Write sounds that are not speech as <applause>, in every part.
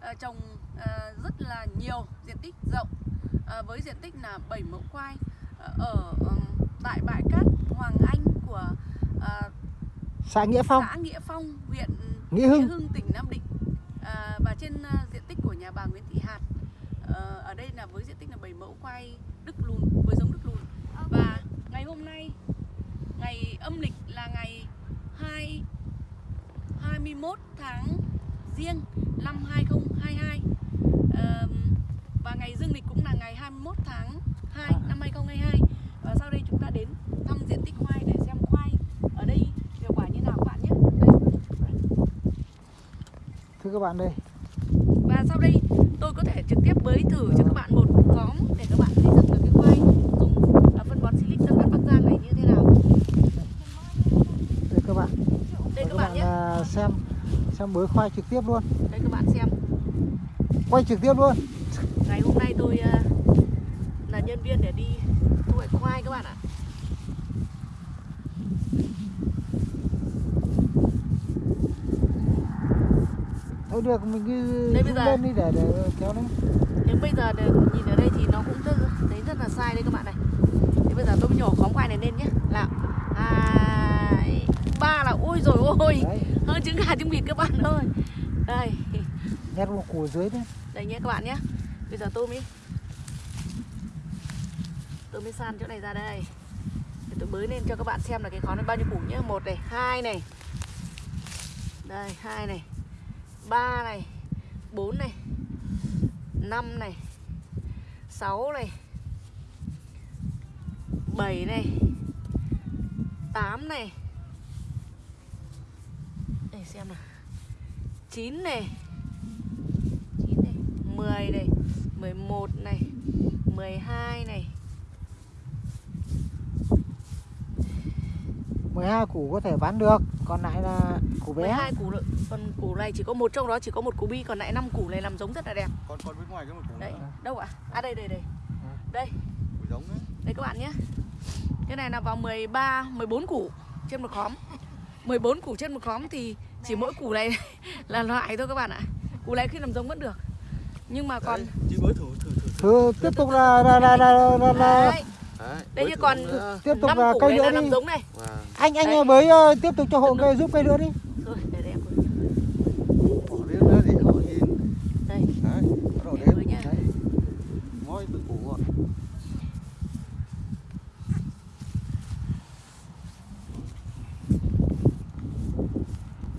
ờ, trồng ờ, rất là nhiều diện tích rộng ờ, với diện tích là 7 mẫu khoai ờ, ở ừm, tại bãi cát Hoàng Anh của ờ, xã Nghĩa Phong. xã Nghĩa Phong, huyện Nghĩa Hưng. tỉnh Nam Định à, và trên à, diện tích của nhà bà Nguyễn Thị Hạt Ờ, ở đây là với diện tích là 7 mẫu khoai đức lùn với giống đức lùn. Và ngày hôm nay ngày âm lịch là ngày 2 21 tháng Giêng năm 2022 Ờm, và ngày dương lịch cũng là ngày 21 tháng 2 năm 2022 và sau đây chúng ta đến thăm diện tích khoai để xem khoai ở đây hiệu quả như nào các bạn nhé. Đây. thưa các bạn đây. Và sau đây tôi có thể trực tiếp bới thử cho các bạn một khóm để các bạn thấy rằng là cái khoai dùng à, phân bón silic Tân Cát Bắc Giang này như thế nào. đây các bạn. Đây các bạn nhé, à, xem xem mới khoai trực tiếp luôn. Đây các bạn xem. Quay trực tiếp luôn. Ngày hôm nay tôi ờ, là nhân viên để đi thu hoạch khoai các bạn ạ. Thôi được mình cứ đây, lên đi để để kéo lên nếu bây giờ để, nhìn ở đây thì nó cũng thấy rất là sai đấy các bạn này. Thế bây giờ tôi nhổ khóm khoai này lên nhé. Nào. 3 là ôi rồi ôi. Hơn trứng gà trứng vịt các bạn ơi. Đây. Nhét vào củ dưới đấy đây nhé các bạn nhé. Bây giờ tôi mới tôi mới san chỗ này ra đây. Để tôi bới lên cho các bạn xem là cái khó nó bao nhiêu củ nhé. Một này hai này. Đây hai này. Ba này. Bốn này. Năm này. Sáu này. Bảy này. 8 này xem nào chín này 9 này, 10 này, 11 này, 12 này, 12 củ có thể bán được còn lại là củ bé 12 củ lượng. Còn củ này chỉ có một trong đó chỉ có một củ bi còn lại 5 củ này làm giống rất là đẹp. còn còn bên ngoài cái một củ Đấy, nữa đâu ạ? À đây đây đây. Đây, củ giống đấy đây các bạn nhé. Cái này là vào 13, 14 củ trên một khóm. 14 củ trên một khóm thì chỉ mỗi củ này <laughs> là loại thôi các bạn ạ. Củ này khi làm giống vẫn được. Nhưng mà còn chị thử thử thử Thưa tiếp tục là là là là, là, Đây như còn tiếp tục là cây này nữa đi làm giống này. Wow. anh anh ờ, tiếp tục cho hộ cây giúp cây nữa đi Rồi, để để em bỏ lên nữa để họ nhìn Đây, đấy bắt đầu để đếm bới nhá. đấy mỗi từng củ một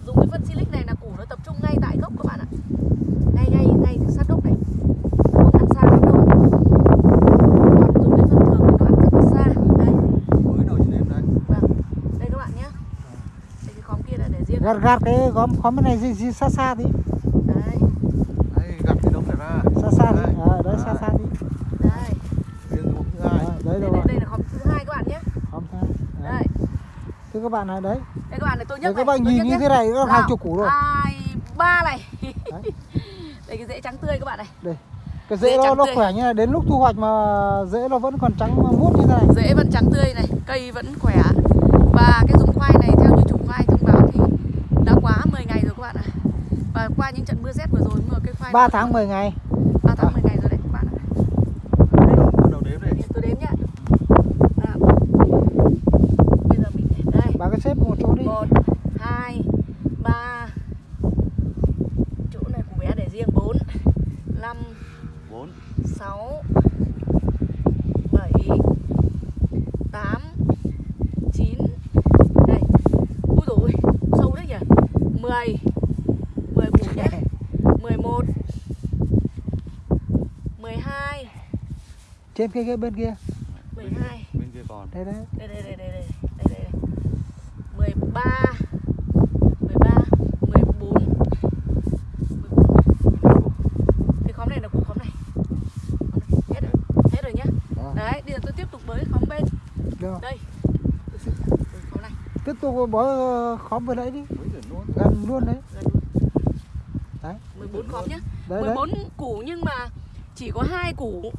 dùng cái phân silic này là củ nó tập trung ngay tại gốc các bạn ạ ngay ngay ngay sát gốc này không ăn xa lắm đâu còn dùng cái phân thường thì nó ăn rất là xa đây bới đầu chị đếm đây vâng đây các bạn nhé đây cái khóm kia là để riêng gạt gạt cái góm khóm bên này gì, gì xa xa tí đấy. Đây gặp cái đống này ra. Xa xa Đây. ờ đấy xa xa tí đây riêng cái bụng thứ hai. Ờ, đấy đây, rồi đây, đây là khóm thứ hai các bạn nhé. Khóm thứ hai. Đấy. đây thưa các bạn này đấy. Đây các bạn này tôi Đấy, nhấc các này bạn nhìn như thế này nó hàng chục củ rồi. hai ba này. Đấy. <laughs> đây cái rễ trắng tươi các bạn này. Cái Rễ rễ nó nó tươi. khỏe như này đến lúc thu hoạch mà rễ nó vẫn còn trắng muốt như thế này. Rễ vẫn trắng tươi này cây vẫn khỏe. Và cái giống khoai này Và qua những trận mưa rét vừa rồi mưa cây khoai 3 tháng 10 ngày. 3 tháng ờ. à. 10 ngày rồi đấy các bạn ạ. Tôi đếm nhá. À. Bây giờ mình đây. Bà cái xếp một chỗ đi. 1 2 3 Chỗ này của bé để riêng 4 5 4 6 trên cái, cái bên kia. mười hai. Bên kia còn. Đây đấy đây đây đây đây đây đây đây. mười ba mười ba mười bốn. Cái khóm này là củ khóm này. Hết rồi. Hết rồi nhá. Đó. đấy bây giờ tôi tiếp tục bới khóm bên. Được. đây. Khóm này. Tiếp tục bó ờ, khóm vừa nãy đi. Bới thử luôn gần luôn đấy. Gần luôn. Đấy. 14 khóm nhá. Đấy đấy. 14 củ nhưng mà chỉ có hai củ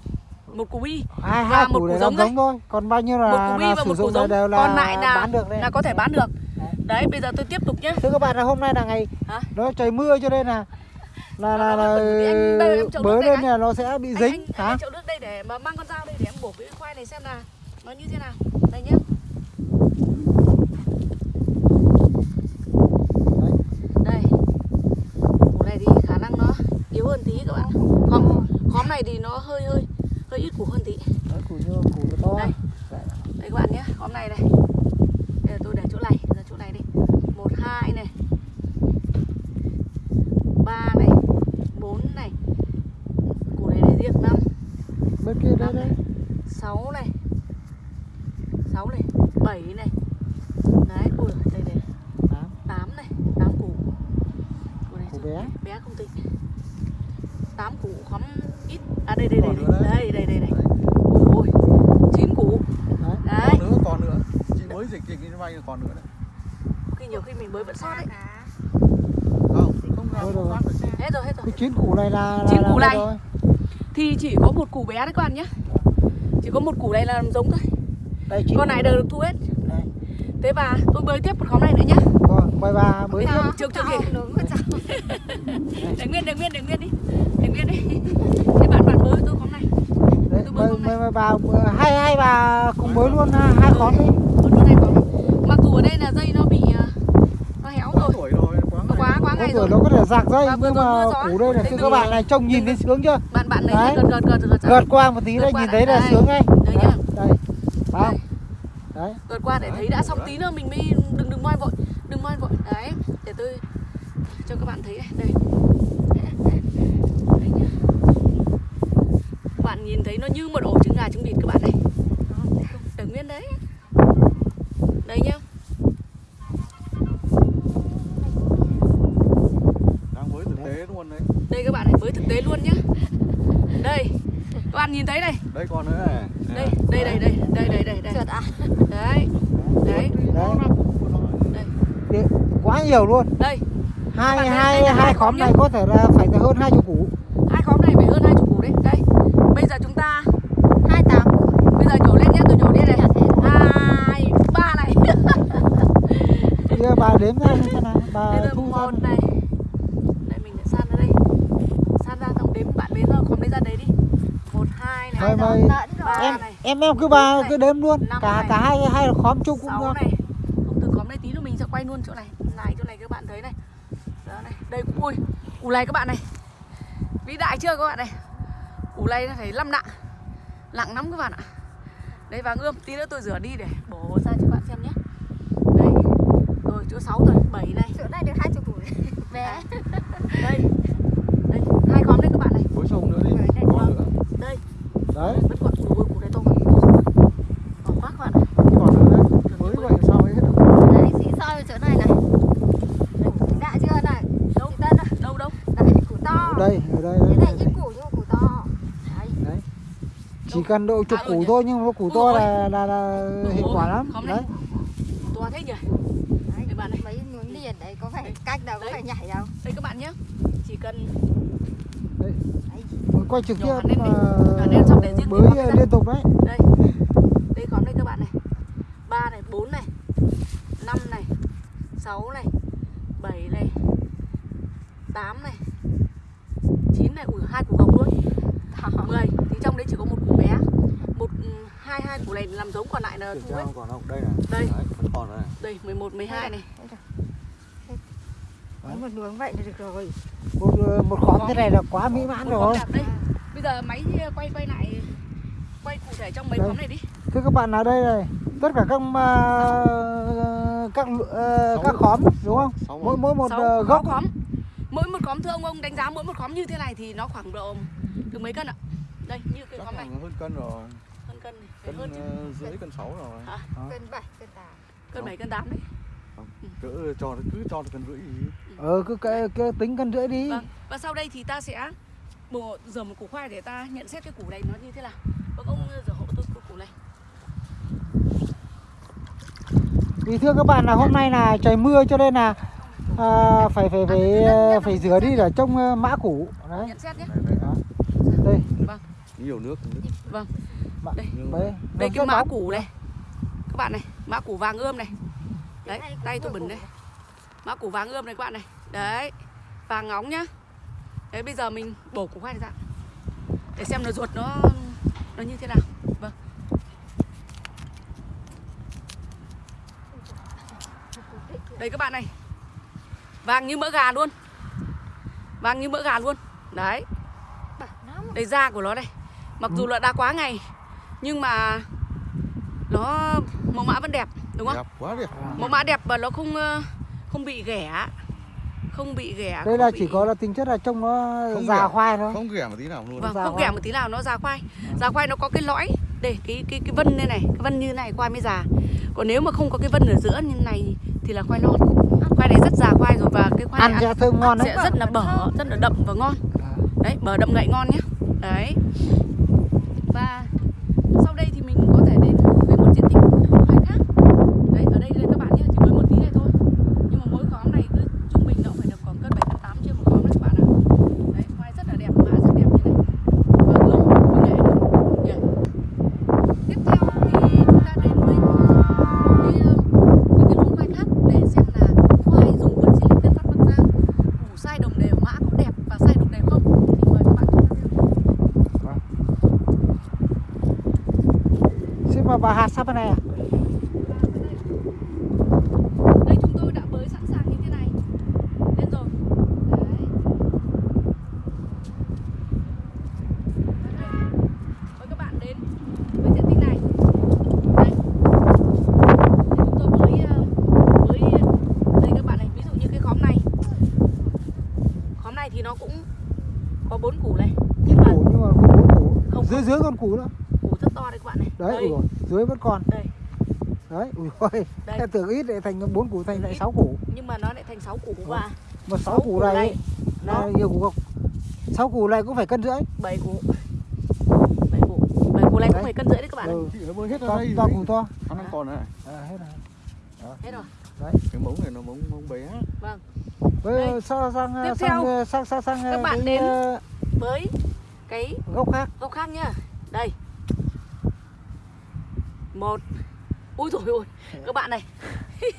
một củ bi. Hai và hai một củ giống giống thôi. Còn bao nhiêu một là, củ bi là và một củ là giống. đều là còn lại là bán được đây là có thể bán được. Đấy. đấy bây giờ tôi tiếp tục nhé. Thưa các bạn là hôm nay là ngày Hả? nó trời mưa cho nên là là là, là anh chậu bới lên là nó sẽ bị anh, dính. anh, anh hả? lấy chậu nước đây để mà mang con dao đây để em bổ cái khoai này xem nào nó như thế nào. Đây nhá đây. Củ này thì khả năng nó yếu hơn tí các bạn. Khóm khóm này thì nó hơi hơi hơi ít củ hơn tí. Đấy, củ như củ nó to. Đây. đây các bạn nhé khóm này này đây là tôi để chỗ này ra chỗ này đi. Một hai này. Ba này. Bốn này. Củ này để riêng năm. Bên kia đây đây. 6 này 6 này 7 này Đấy, ui đây đây Tám. 8 này 8 củ Củ này củ sao- bé bé không tính 8 củ khóm ít À đây đây đây Còn nữa đây đấy. đây đây đây Đấy. Ôi 9 củ đấy Đấy Còn nữa, còn nữa. Chị mới dịch dịch như vay còn nữa đấy. Khi nhiều khi mình mới vẫn sót đấy. Không, rồi. Hết rồi hết rồi. Cái chín củ này là là- Chín củ này. rồi. Thì chỉ có một củ bé đấy các bạn nhé. Chỉ có một củ này là làm giống thôi. Đây Con củ này đều được thu hết. Đây. Thế và tôi bới tiếp một khóm này nữa nhá. Quay ba bới tiếp. Trước trước kìa Để nguyên để nguyên để nguyên đi. Để nguyên đi. Thế bạn bạn bới tôi khóm này. Đấy tôi bới mời bà hai hai bà cùng bới luôn ha, hai khóm đi. Con con này có Mặc dù ở đây là dây nó bị ờ, Nó héo Quá rồi tuổi rồi, quá ngày. Quá quá có ngày rồi. nó có thể giạc dây nhưng mà củ đây là Đấy, các bạn này trông nhìn thấy sướng chưa? Bạn bạn Đấy. gật gật gật gợt qua một tí Gợt đây nhìn thấy là sướng ngay Đấy đây không? Đấy. Gật qua để thấy đã xong tí nữa mình mới đừng đừng moi vội Đừng moi vội. Đấy Để tôi cho các bạn thấy này. Đây. Các bạn nhìn thấy nó như một ổ trứng gà trứng vịt các bạn này Để nguyên đấy Đây nhá Đang với thực tế luôn đấy. Đây các bạn này với thực tế luôn nhá Đây Các bạn nhìn thấy đây. Đây còn nữa này. Đây đây đây đây đây đây đây đây. Trượt à? Đấy Đấy. Là. Đi- quá nhiều luôn. Đây. Hai hai đây là hai hai khóm này có thể là phải hơn hai chục củ. Hai khóm này phải hơn hai chục củ đấy. Đây. Bây giờ chúng ta 28 Bây giờ nhổ lên nhá Tôi nhổ lên này. Hai Ba này. <laughs> Kia bà đếm ra thế nào. Bà thu một này Đây mình để san ra đây San ra xong đếm bạn bế ra khóm đấy ra đấy đi Một hai rồi. ba em này. em em cứ này. cứ đếm luôn. Cả này. cả hai hai khóm chung cũng được. này. Không từ khóm này tí nữa mình sẽ quay luôn chỗ này. Này chỗ này các bạn thấy này. Đó này Đây ui Củ này các bạn này. Vĩ đại chưa các bạn này? Củ này nó phải 5 nặng. Nặng lắm các bạn ạ. Đây vàng ươm Tí nữa tôi rửa đi để bổ ra cho các bạn xem nhé. Đây. Rồi chỗ 6 rồi 7 này. Chỗ này được 20 củ Bé Đây. Đây Hai khóm đấy các bạn này Bối sông nữa đi. Đấy, đây. Còn nữa. Đây đấy. Vẫn còn củ này to quá to quá bạn ạ. Còn nữa đấy. Mới vậy sao ấy? Hết được. Đấy, xí soi chỗ này này. Đã chưa này Đâu Tân Đâu? đâu Đấy, củ to. Đây ở đây, Cái đây, này đây. ít củ nhưng củ to. Đấy. Chỉ cần độ chục À, củ thôi nhưng mà củ to là là, là hiệu quả lắm. đấy. To thế nhỉ? Đấy, Đây bạn này mấy miếng liền đấy có phải cách đâu, có Đấy. phải nhảy đâu Đây các bạn nhé. Chỉ cần Đấy, quay trực tiếp này ra. liên tục đấy. Đây. Đây khóm đây các bạn này. Ba này bốn này năm này sáu này bảy này tám này chín này. Ui hai củ gọc luôn. <laughs> Mười. Thì trong đấy chỉ có một củ bé. Một ừ, hai hai củ này làm giống còn lại là thu hết còn không? Đây này. Đây. Đấy, vẫn còn đây này. đây 11, 12 này. Đấy, một luống vậy là được rồi. Một một khóm thế này là quá mỹ mãn rồi. đây giờ máy quay quay lại quay cụ thể trong mấy Đây. khóm này đi. Thưa các bạn ở đây này tất cả các à, các ờ, các khóm đúng không? Mỗi mỗi một ờ, sáu gốc khóm. Mỗi một khóm thưa ông ông đánh giá mỗi một khóm như thế này thì nó khoảng độ từ mấy cân ạ? Đây như cái khóm này. khoảng hơn cân rồi. hơn cân này Cân hơn chứ. ờ, rưỡi cân sáu rồi. Cân 7, cân 8 cân bảy cân tám đấy. Cỡ cho cứ cho cân rưỡi gì. ờ cứ cái, cái tính cân rưỡi đi. Vâng và sau đây thì ta sẽ một rửa một củ khoai để ta nhận xét cái củ này nó như thế nào. Vâng. ông rửa hộ tôi cái củ này. Vì thưa các bạn là hôm nay là trời mưa cho nên là à, phải phải phải ờ, phải rửa đi để trông ờ, mã củ. Đấy. nhận xét nhé. Đây, đây. đây. Nhiều nước. nước. vâng. Đây. Đây nó cái mã củ này. Các bạn này mã củ vàng ươm này. Đấy tay tôi bẩn đây. mã củ vàng ươm này các bạn này. Đấy vàng ngóng nhá đấy bây giờ mình bổ củ khoai này ra. Để xem là ruột nó nó như thế nào. Vâng. Đây các bạn này. Vàng như mỡ gà luôn. Vàng như mỡ gà luôn. Đấy. Đây da của nó đây mặc dù là đã quá ngày nhưng mà nó mẫu mã vẫn đẹp đúng không? Đẹp quá đẹp. Mẫu mã đẹp và nó không ờ, không bị ghẻ không bị ghẻ đây là bị- chỉ có là tính chất là trông nó Không già ghẻ. khoai thôi. không ghẻ một tí nào luôn. Vâng già không khoai. ghẻ một tí nào nó già khoai. Già khoai nó có cái lõi để cái cái cái vân này này cái vân như này khoai mới già còn nếu mà không có cái vân ở giữa như này thì là khoai non. Khoai này rất già khoai rồi và cái khoai ăn này sẽ thơm ngon đấy. sẽ rất là bở rất là đậm và ngon. À. đấy bở đậm ngậy ngon nhé. Đấy và sau đây thì mình có thể đến với một diện tích khoai khác đấy ở đây đây các bạn nhé chỉ với một tí này thôi nhưng mà mỗi khóm này cứ trung bình nó cũng phải được khoảng cân bảy đến tám triệu một khóm đấy các bạn ạ đấy khoai rất là đẹp mã rất đẹp như này và lông như nghệ luôn nhỉ tiếp theo thì chúng ta đến với cái, ờ, những cái luống khoai khác để xem là khoai dùng phân silic tân phát bắc giang củ sai đồng đều mã có đẹp và sai đồng đều không thì mời các bạn chúng ta theo xin sao bên này à đây chúng tôi đã bới sẵn sàng như thế này lên rồi đấy mời các bạn đến với diện tích này đây Để chúng tôi bới ờ, bới đây các bạn này ví dụ như cái khóm này khóm này thì nó cũng có bốn củ này nhưng mà củ nhưng mà không bốn củ Không, dưới dưới con củ nữa củ rất to đấy các bạn này đấy đây, ui dồi, dưới vẫn còn đây <laughs> đấy ôi Đây. tưởng ít để thành bốn củ thành lại sáu củ. Nhưng mà nó lại thành 6 củ và mà sáu sáu củ này nó nhiều củ không? Sáu củ này cũng phải cân rưỡi. 7 củ. 7 củ. 7 củ này cũng Đấy. phải cân rưỡi đấy các bạn ừ. hết ra to, đây to củ to. Hắn đang còn này. À, hết rồi. Hết rồi. Cái mống này nó mống mống bé. Vâng. Với sang sang Tiếp sang theo, sang sang sang các bạn đến- ờ, với cái gốc khác. gốc khác nhá. Đây. Một ui rồi ôi các bạn này. <laughs>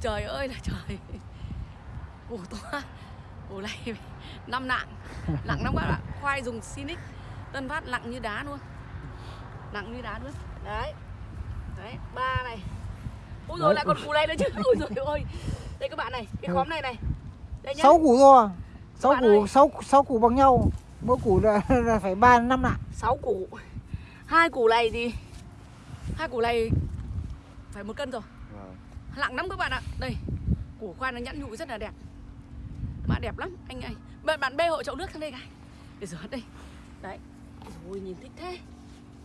Trời ơi là trời. Củ to củ này năm nặng nặng lắm các bạn khoai dùng Sinic tân phát nặng như đá luôn. Nặng như đá luôn. Đấy. Đấy ba này. Ui rồi lại còn củ này nữa chứ. Ui rồi ôi. Đây các bạn này cái khóm này này. Đây nhá. Sáu củ to sáu củ sáu sáu củ bằng nhau. Mỗi củ là, <laughs> là phải ba năm nặng 6 củ. Hai củ này thì hai củ này phải một cân rồi. Vâng. nặng lắm các bạn ạ. Đây củ khoai nó nhẵn nhụi rất là đẹp. Mã đẹp lắm anh ơi. Bạn bạn bê hộ chậu nước sang đây cái. Để rửa đây. Đấy. Ôi nhìn thích thế.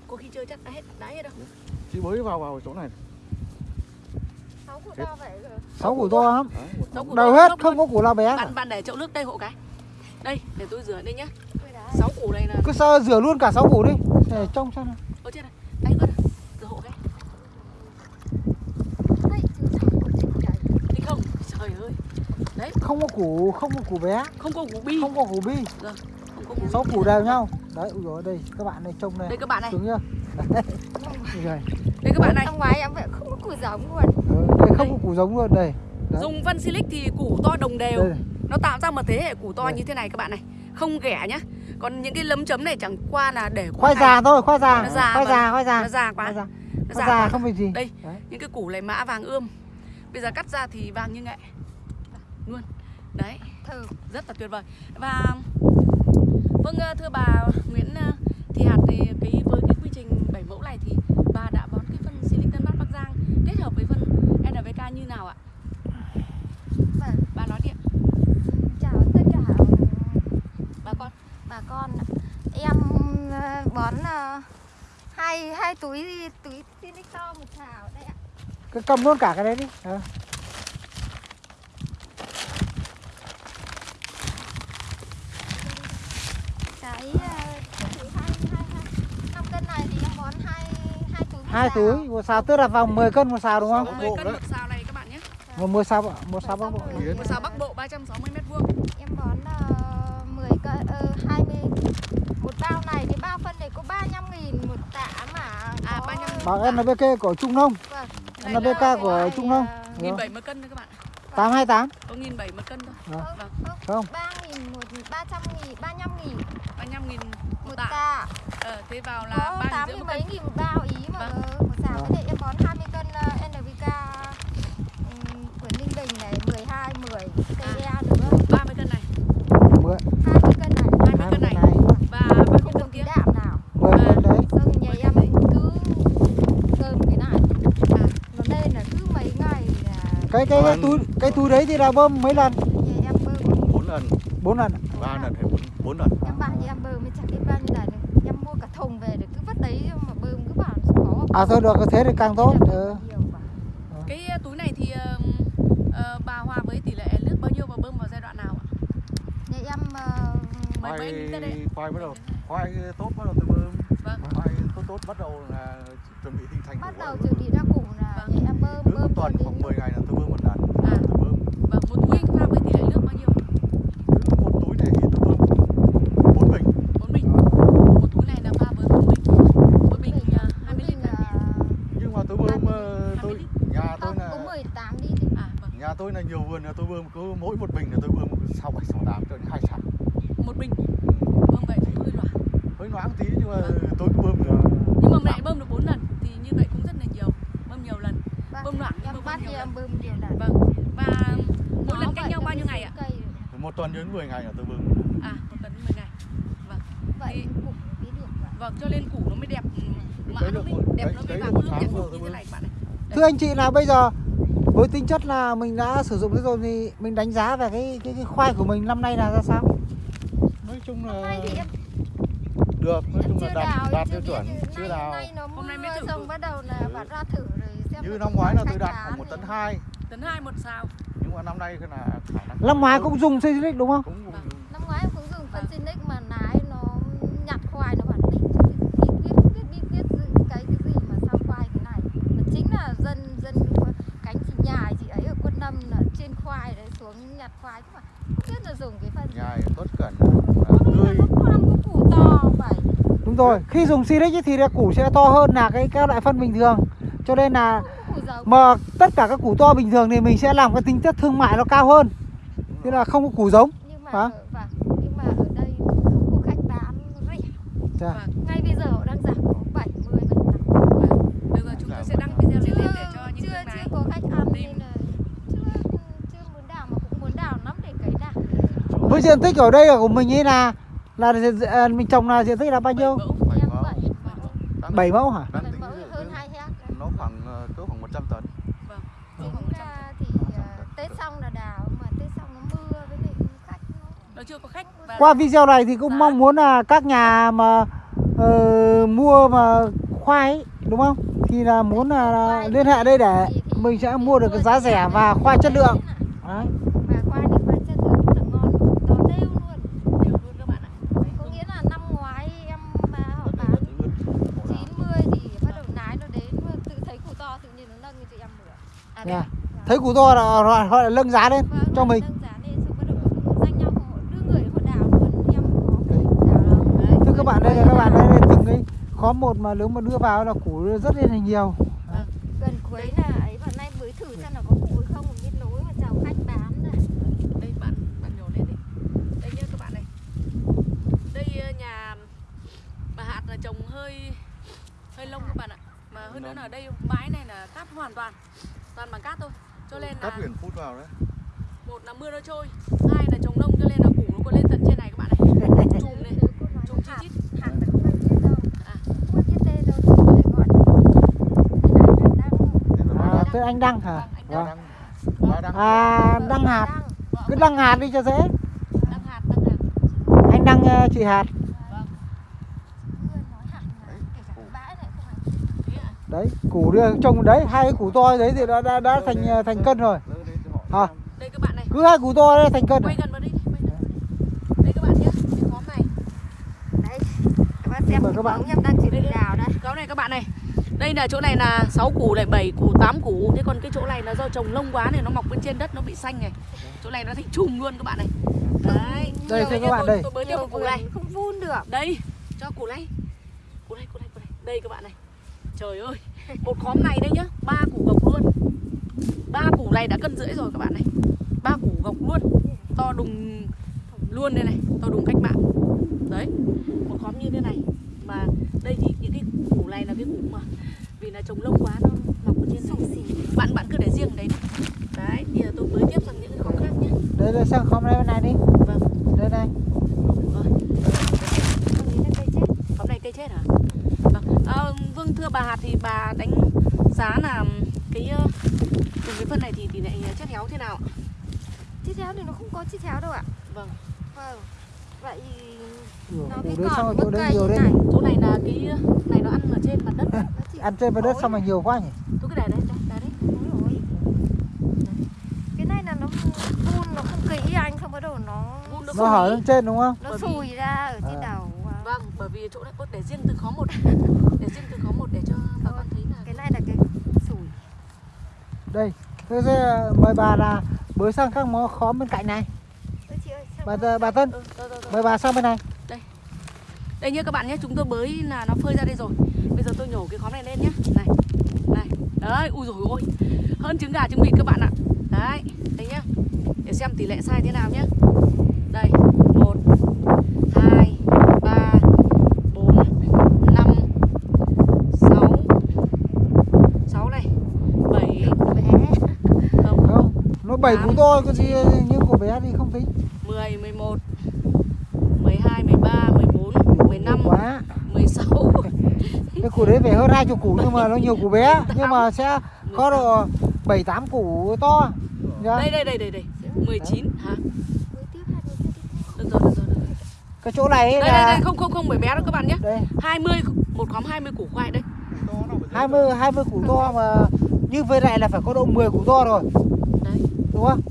Có khi chơi chắc đã hết đã hết đâu. Chị bới vào vào chỗ này. Sáu củ to vậy rồi. sáu củ to lắm. To hết không có củ nào bé cả. bạn bạn để chậu nước đây hộ cái. Đây để tôi rửa đây nhá. Sáu củ này là cứ sao rửa luôn cả sáu củ đi. Để trông xem nào. Ở trên này đây ớt à? rửa hộ cái Đấy, chứ sáu củ chỉnh trời. đi không trời ơi không có củ không có củ bé. Không có củ bi. Không có củ bi. Không có củ sáu củ đều nhau. Đấy ui dồi đây các bạn này trông này đây các bạn này. Xuống chưa? Đấy đây. các bạn này. Năm ngoái em vậy không có củ giống luôn. Ừ, đây không có củ giống luôn đây. Đấy. dùng phân silic thì củ to đồng đều. Đây. Nó tạo ra một thế hệ củ to Đây. như thế này các bạn này. Không ghẻ nhá. Còn những cái lấm chấm này chẳng qua là để khoai già thôi khoai già. Nó già khoai già khoai già. Nó già quá. Khoai già. Nó khoai già già không việc gì. Đây Đấy. những cái củ này mã vàng ươm bây giờ cắt ra thì vàng như nghệ. Luôn. Đấy rất là tuyệt vời. Và vâng ờ, thưa bà Nguyễn ờ, thì hạt thì cái với cái quy trình 7 mẫu này thì bà đã bón cái phân Silic Tân Bắc Bắc Giang kết hợp với phân NPK như nào ạ? Vâng. bà nói đi ạ. Chào tất cả bà con. bà con. Em ờ, bón ờ, hai hai túi túi Sinic to một thảo. Cứ cầm luôn cả cái đấy đi. Ờ. Cái ờ, túi hai hai hai năm cân này thì em bón hai hai túi một hai xào. tức là vòng 10 cân một xào đúng không? 10 bộ cân một xào này các bạn nhé. Một một xào một xào bắc bộ. Một xào Bắc Bộ. 360 mét vuông. Em bón uh, 10 cân uh, 20 một bao này thì bao phân này có 35 nghìn một tạ mà À, có- 35.000. bằng NPK của Trung Nông Vâng. Này NPK của Trung nghìn bảy mươi cân thôi các bạn. 828 có nghìn bảy một cân thôi. Vâng. Không ba nghìn một ba trăm nghìn ba năm nghìn. Ba mươi nghìn một tạ. ờ, thế vào là có ba tám nghìn rưỡi mươi một mấy cân? nghìn một bao ý mà Vâng. ờ, một xào Vâng. cái này em bón 20 cân ờ, ừm, của Ninh Bình này 12 10 TDA nữa 30 cân này 10 20 cân này 20 20 cân này này và bao nhiêu không cân còn tí kia đạm nào 10 cân đấy xong nhà em cứ cơm cái này nó lên là cứ mấy ngày là cái cái, cái túi cái túi đấy thì là bơm mấy lần? Nhà em bơm bốn lần. Bốn lần. Ba lần hay bốn bốn lần? Em bảo nhà em bơm mới chẳng biết bao nhiêu lần. Em mua cả thùng về để cứ vứt đấy mà bơm cứ bảo khó. À thôi được thế thì càng tốt. Ừ. quá. cái ờ, túi này thì ờ, ờ, bà Hòa với tỷ lệ nước bao nhiêu và bơm vào giai đoạn nào ạ? Nhà em ờ, Mấy mấy khoai bắt đầu khoai tốt bắt đầu từ bơm. Vâng. Khoai tốt tốt bắt đầu là chuẩn bị hình thành bắt đầu chuẩn bị ra củ là Vâng. nhà em bơm bơm tuần khoảng đến 10 ngày là tôi bơm một lần À. tôi bơm vâng một túi anh pha với tỷ lệ nước bao nhiêu cứ một túi này thì tôi bơm bốn bình bốn bình một túi này là pha với bốn bình mỗi bình ờ, hai mươi lít là nhưng mà tôi bơm ờ, 20 tôi lít. nhà tôi không là có 18 lít thì à vâng nhà tôi là nhiều vườn là tôi bơm cứ mỗi một bình là tôi bơm sáu bảy sáu tám cho đến hai xào một bình bơm vậy cũng hơi loãng hơi loãng tí nhưng mà tôi cứ bơm là nhưng mà mẹ bơm được 4 lần thì như vậy cũng rất là nhiều. Bơm nhiều lần. Vâng. bơm loãng nhưng bơm nhiều lần em bơm nhiều lần. Vâng. Và mỗi lần cách nhau bao nhiêu ngày ạ? một tuần đến 10 ngày là tôi bơm. À một tuần 10 ngày. Vậy Thì- được vậy vâng cho nên củ nó mới đẹp. Mã Cấy nó được mới một- đẹp nó mới vàng. được đẹp rồi như thế này các bạn này thưa anh chị là bây giờ với tính chất là mình đã sử dụng rồi thì mình đánh giá về cái cái, cái khoai của mình năm nay là ra sao? Nói chung là nay thì em được nói chung là đạt đạt chưa tiêu biết chuẩn chưa đào nay nó Hôm nay mới thử xong bắt đầu là Ừ. bạn ra thử rồi xem như năm ngoái là tôi đạt khoảng một tấn hai tấn hai một sao nhưng mà năm nay là năm ngoái cũng dùng Silic đúng không cũng năm ngoái cũng dùng phân Vâng. Sinic mà nái nó nhặt khoai nó bảo đi quyết bí quyết giữ cái cái gì mà sao khoai thế này mà chính là dân dân cánh chị nhà chị ấy ở quân lâm là trên khoai đấy xuống nhặt khoai chứ mà không biết là dùng cái phân nhài tốt cẩn tươi có con có củ to vậy đúng rồi khi dùng Silic ấy thì củ sẽ to hơn là cái các loại phân bình thường. Cho nên là mà tất cả các củ to bình thường thì mình sẽ làm cái tính chất thương mại nó cao hơn. Thế là không có củ giống. Nhưng mà Hả? ở, vâng, nhưng mà ở đây không có khách bán rẻ. Vâng ngay bây giờ họ đang giảm có 70 75 vâng được rồi chúng tôi sẽ đăng video lên lên để cho những chưa này chưa có khách ăn nên là chưa chưa muốn đào mà cũng muốn đào lắm để cấy đào với diện tích ở đây của mình ấy là là à, mình trồng là diện tích là bao nhiêu? mẫu. Bảy em mẫu. Vậy Đang- 7 mẫu hả? Đang bảy tính mẫu ví dụ hơn như hai hectare nó khoảng ờ, cỡ khoảng 100 tấn. Vâng. tính ra thì ờ, tết xong là đào mà tết xong nó mưa với lại khách nó nó chưa có khách. Và qua video này thì cũng mong muốn là các nhà mà ờ, mua mà khoai ấy, đúng không? Thì là muốn là, là liên hệ đây để mình sẽ mua được cái giá rẻ và khoai chất lượng. Đấy. và khoai thì khoai chất lượng rất là ngon to đều luôn đều luôn các bạn ạ có nghĩa là năm ngoái em mà họ Đất này bán là thứ ướt, bộ nào. 90 thì bắt đầu nái nó đến mà tự thấy củ to tự nhiên nó nâng cho em à, Nha. thấy củ to là họ, họ lại nâng giá lên Vâng, cho mình. nâng giá lên xong bắt đầu họ danh nhau họ đưa người họ đào luôn em có cái đào đâu đấy thưa các bạn đây là các bạn đây là từng cái khóm một mà nếu mà đưa vào là củ rất là nhiều. Gần cuối là ấy vào nay mới thử xem là có củ hay không biết nối mà chào khách bán này đây bạn bạn nhổ lên đi. Đây nhá các bạn này. Đây ờ, nhà bà hạt là trồng hơi hơi lông các bạn ạ. Mà hơn nữa là ở đây bãi này là cát hoàn toàn toàn bằng cát thôi. Cho nên là biển phút vào đấy. một là mưa nó trôi hai là trồng nông cho nên là củ nó còn lên tận trên này các bạn này <laughs> chùm này chùm chi hạt chít À. à, anh đăng hả? Anh vâng. đang ba đang à đăng. Hạt. Cứ đăng hạt đi cho dễ. Đăng hạt đăng hạt. Anh đăng ờ, chị hạt thế ạ đấy củ đưa trồng đấy hai cái củ to đấy thì đã đã, đã thành ờ, thành cân rồi. À. đây các bạn này. Cứ hai củ to đấy thành cân quay rồi. gần vào đây đi quay gần. đây các bạn nhé cái khóm này. Đấy các bạn xem các bạn. em đang chỉ đào đây. Cái này các bạn này. Đây là chỗ này là 6 củ này, 7 củ, 8 củ. Thế còn cái chỗ này là do trồng lông quá này Nó mọc bên trên đất nó bị xanh này. Chỗ này nó thành chùm luôn các bạn này. Đấy Đây, các bạn, tôi- đây. Tôi một củ này. không vun được. Đây Cho củ này. Củ này, củ này, củ này. Đây các bạn này Trời ơi Một khóm này đây nhá ba củ gọc luôn. Ba củ này đã cân rưỡi rồi các bạn này. Ba củ gọc luôn to đùng luôn đây này to đùng cách mạng. Đấy một khóm như thế này. Mà đây thì những cái củ này là cái củ mà vì là trồng lâu quá nó mọc ở trên này. Bạn bạn cứ để riêng đấy đi. đấy bây giờ tôi mới tiếp sang những cái khóm khác nhé đây là sang khóm này bên này đi. Vâng. Đây này rồi. Khóm này cây chết. Hả? Vâng. À, vâng thưa bà hạt thì bà đánh giá là cái ờ, dùng cái phân này thì tỷ lệ chất héo thế nào ạ? Chít héo thì nó không có chít héo đâu ạ. Vâng. Vâng. Vậy nó chỗ bớt đây cây nhiều này. Chỗ này là cái này nó ăn ở trên mặt đất. Nó <laughs> chỉ ăn trên mặt đất xong mà nhiều quá nhỉ? Tôi cái này đấy đây, đây đấy. Đúng rồi Cái này là nó vun nó không kỹ anh Không bắt đầu nó nó không hở lên trên đúng không? Nó sùi ra ở trên À. đầu. à. Vì chỗ này ốt để riêng từ khóm một. <laughs> Để riêng từ khóm một để cho bà con thấy là Cái này là cái sùi đây thế sẽ mời bà là bới sang các món khóm bên cạnh này. Chị ơi bà có- bà Tân ừ, rồi, rồi, rồi. mời bà sang bên này. Đây. Nhé các bạn nhé chúng tôi bới là nó phơi ra đây rồi. Bây giờ tôi nhổ cái khóm này lên nhé. Này này. Đấy ui rồi ôi. Hơn trứng gà trứng vịt các bạn ạ. Đấy đây nhá. Để xem tỷ lệ sai thế nào nhé đây 7 cú to có gì nhưng của bé thì không tính 10, 11 12, 13, 14, 15 Quá. 16 <laughs> Cái củ đấy phải hơn 20 củ nhưng mà nó nhiều củ bé. 8, Nhưng mà sẽ có độ 7, 8 củ to. Dạ. Đây, đây, đây, đây, đây. 19 hả? Cái chỗ này đây, là... Đây, đây, không, không, không, bởi bé đâu các bạn nhé. Đây. 20, một khóm 20 củ khoai đây. 20, 20 củ to mà như với lại là phải có độ 10 củ to rồi đúng không?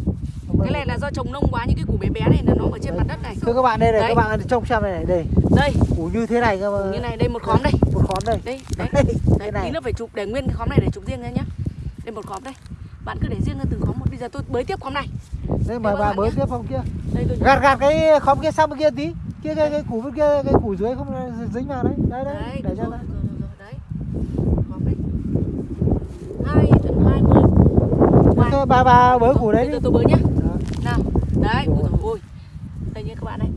Cái này là do trồng nông quá những cái củ bé bé này là nó ở trên mặt đất này. Thưa các bạn đây này Đấy. các bạn trông xem này đây. Đây. Củ như thế này cơ mà. Như này đây một khóm đây. Một khóm đây. Đây đấy. Đấy, cái này. tí nữa phải chụp để nguyên cái khóm này để chụp riêng ra nhá. Đây một khóm đây. Bạn cứ để riêng ra từng khóm một. Bây giờ tôi bới tiếp khóm này. Đây mời bà bới tiếp không kia. Đây tôi gạt gạt cái khóm kia sang bên kia tí. Kia cái, cái củ bên kia cái củ dưới không dính vào đấy. Đấy đấy, Đấy, để cho đấy. Khóm đấy. Hai tận 20 Ngoài. Bà bà bới củ đấy giờ tôi bới nhá. Đó. nào đấy ui dồi ôi. Đây như các bạn này.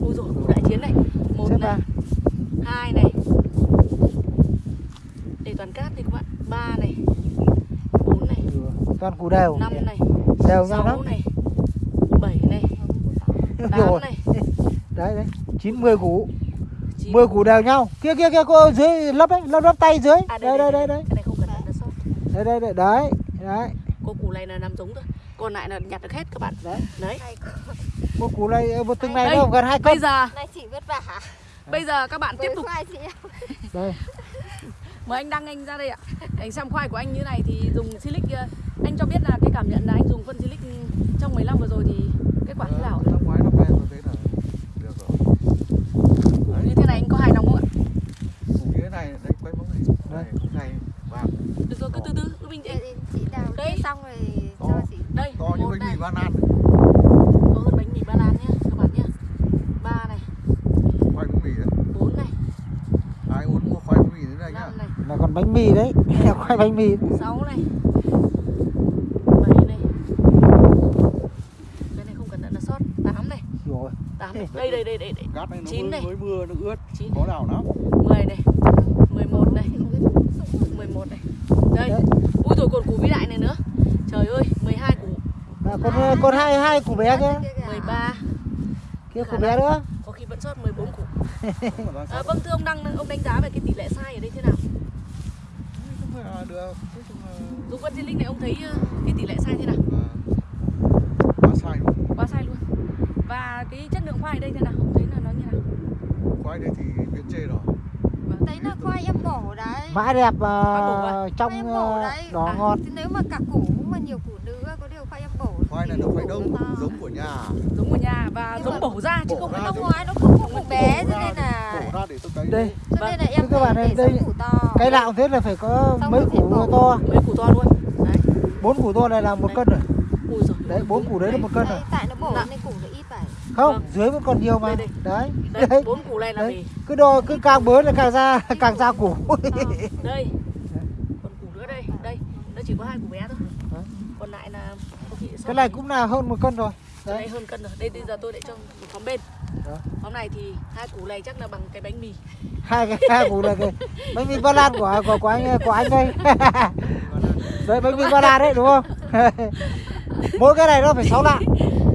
Ui dồi củ đại chiến này. Một Xếp này vào. hai này. Để toàn cát đi các bạn. Ba này bốn này toàn củ đều. năm này đều nhau lắm. này bảy này. <laughs> Tám này. Đấy đấy. Chín mười củ. Chín. 10 củ đều nhau. Kia kia kia cô dưới lấp đấy lấp lấp tay dưới. À, đây đây đây đây cái này không cần sót đây đây đây. Đấy đấy có củ này là nằm giống thôi. Còn lại là nhặt được hết các bạn. Đấy. đấy. Một củ này ờ, một từng này Đây. nó gần hai cân bây giờ này chị vất vả bây giờ các bạn tiếp Với tục. khoai chị em đây. Mời anh đăng anh ra đây ạ. Anh xem khoai của anh như này thì dùng silic ờ, anh cho biết là cái cảm nhận là anh dùng phân silic trong 15 vừa rồi thì kết quả thế nào? ạ? Năm ngoái năm nay tôi thấy là được rồi. Củ như thế này anh có hài lòng không ạ? Củ như thế này đấy quay bóng này. Vàng được rồi cứ từ từ cứ bình tĩnh chị đào Đây. đây xong rồi To. cho chị đây to như bánh mì ba lan. có hơn bánh mì ba lan nhá các bạn nhá ba này Khoai bánh mì đấy. bốn này Ai uống mua khoai bánh mì thế này nhá. này là còn bánh mì đấy <laughs> khoai bánh mì sáu này bảy này cái này không cần đặt là sót tám này rồi tám này đây đây đây đây, đây. Cát này nó Chín mới, này. mới mưa nó ướt. chín Có nào lắm. mười này mười một này mười một này đây. Ui rồi còn củ vĩ đại này nữa. Trời ơi 12 củ. À, còn còn hai hai củ bé kia. 13 kia củ bé nữa. Có khi vẫn sót 14 củ. À, vâng thưa ông đăng ông đánh giá về cái tỷ lệ sai ở đây thế nào? Không phải là được. Dùng phân silic này ông thấy ờ, cái tỷ lệ sai thế nào? À, quá sai luôn. quá sai luôn. Và cái chất lượng khoai ở đây thế nào? Ông thấy là nó như nào? Khoai đây thì viện chê rồi. Đấy là khoai em bổ đấy mã đẹp bổ à? uh, trong khoai em bổ ờ, đấy đỏ À. ngọt nếu mà cả củ mà nhiều củ nữa có điều khoai em bổ Khoai này là khoai đông nó to. giống của nhà. giống ở nhà và Nhưng giống bổ ra chứ bổ không phải giống- ngoái nó không có củ bé cho nên là bổ ra để tôi cấy. đây cho Vâng. nên là em các bạn đây- to cái nào thế là phải có mấy củ to mấy củ to luôn đấy bốn củ to này là một Đấy. cân rồi đấy bốn củ đấy là một cân rồi không? Vâng. dưới vẫn còn nhiều mà. Đây, đây. đấy. Đây, bốn củ này là đấy. Gì? cứ đo cứ càng bớt là càng ra <laughs> càng ra củ. À, đây. Còn củ nữa đây. Đây. Nó chỉ có hai củ bé thôi. Đấy. còn lại là cái này cũng là hơn một cân rồi. Đấy. đây hơn cân rồi. Đây bây giờ tôi lại cho một xóm bên. Đó. hôm nay thì hai củ này chắc là bằng cái bánh mì. Hai cái hai củ này cái <laughs> bánh mì ba lan của của của anh của anh đây. <laughs> Đấy bánh mì ba lan đấy đúng không? Mỗi cái này nó phải sáu lạng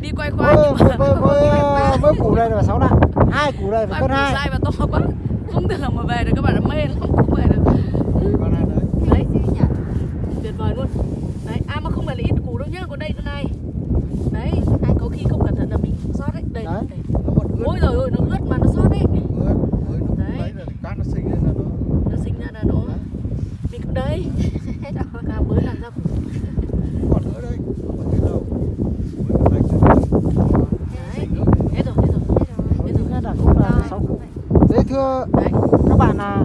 đi quay khoai với, nhưng mà với, với, với, với củ đây là sáu lạng hai củ đây phải vâng, cân hai. dai và to quá. Không tưởng mà về được các bạn đã mê lắm không về được. Đấy. Tuyệt vời luôn. Đấy à mà không phải là ít củ đâu nhá còn đây nữa này. Đấy có khi không cẩn thận là bị sót đấy. Đây, đấy. đây. ôi rồi nó ướt mà nó sót đấy. Đấy. cát nó sinh ra nó sinh ra là nó. Mình cũng đấy. <laughs> Cá mới làm ra thưa các bạn là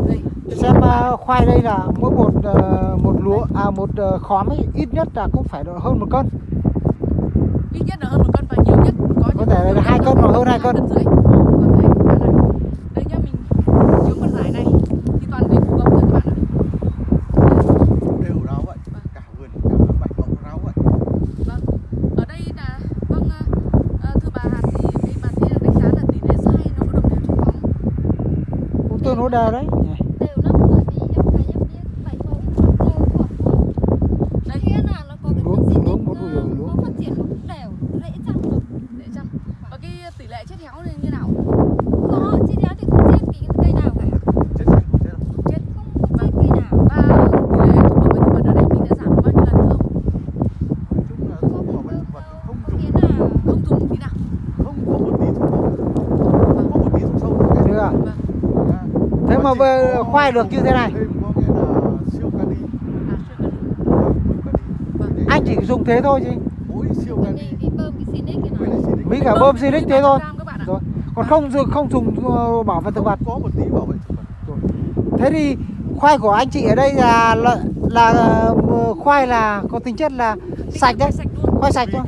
xem à, khoai đây là mỗi một ờ, một lúa à một uh, khóm ấy, ít nhất là cũng phải độ hơn một cân. Ít nhất là hơn một cân và nhiều nhất có, có thể là hai cân hoặc hơn hai cân, cân. rưỡi. đơ đấy. khoai được như thế này. Anh chỉ dùng thế thôi chứ mấy cả bơm Silic thế thôi. còn không không dùng ờ, bảo vệ thực vật. Có một tí bảo vệ thế thì khoai của anh chị ở đây là là, là ờ, khoai là có tính chất là sạch đấy. khoai sạch thôi.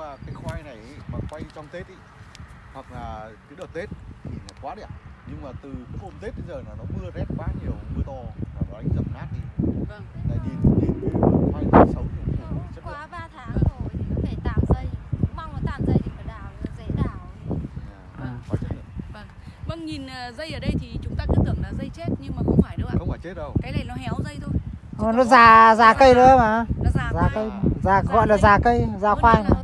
mà cái khoai này ý, mà quay trong Tết ý hoặc là cái đợt Tết thì nó quá đẹp. Nhưng mà từ cái hôm Tết đến giờ là nó mưa rét quá nhiều mưa to và nó đánh dầm nát đi. Vâng. Lại nhìn nhìn cái khoai nó xấu thì nó chất quá ba tháng rồi thì nó phải tạm dây mong nó tạm dây thì phải đào dễ đào à, vâng. quá chất lượng. Vâng. Vâng nhìn à, dây ở đây thì chúng ta cứ tưởng là dây chết nhưng mà không phải đâu ạ. Không phải chết đâu. Cái này nó héo dây thôi. Ờ, nó già già cây nữa mà. Già, già cây. già gọi là già cây. già khoai. mà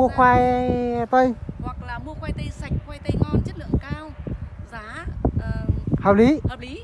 mua khoai tây? Hoặc là mua khoai tây sạch khoai tây ngon chất lượng cao giá uh, hợp lý. hợp lý.